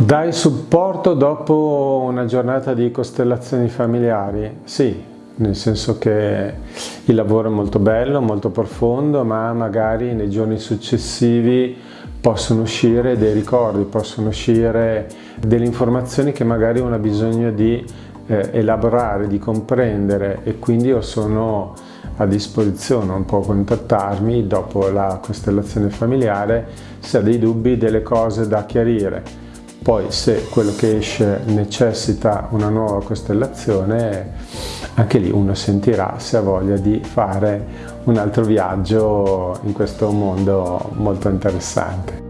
Dai supporto dopo una giornata di costellazioni familiari? Sì, nel senso che il lavoro è molto bello, molto profondo, ma magari nei giorni successivi possono uscire dei ricordi, possono uscire delle informazioni che magari uno ha bisogno di eh, elaborare, di comprendere e quindi io sono a disposizione, non può contattarmi dopo la costellazione familiare se ha dei dubbi, delle cose da chiarire. Poi se quello che esce necessita una nuova costellazione, anche lì uno sentirà se ha voglia di fare un altro viaggio in questo mondo molto interessante.